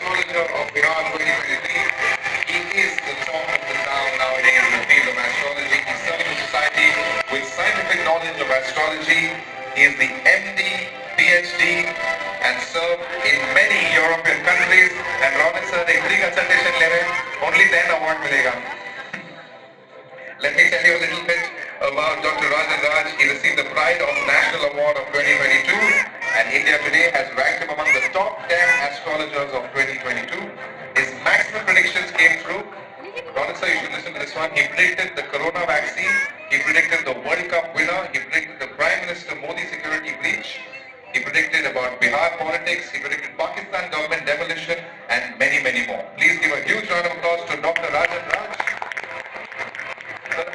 Bihar 2023. He is the talk of the town nowadays in the field of astrology. He serves society with scientific knowledge of astrology. He is the MD, PhD, and served in many European countries. And Robin sir, free consultation level, only then award milega. Let me tell you a little bit about Dr. Rajan Raj. He received the Pride of National Award of 2022 and India Today has ranked him among the top 10 astrologers of also, if you listen to he predicted the corona vaccine, he predicted the World Cup winner, he predicted the Prime Minister Modi security breach, he predicted about Bihar politics, he predicted Pakistan government demolition, and many, many more. Please give a huge round of applause to Dr. Rajan Raj. Sir,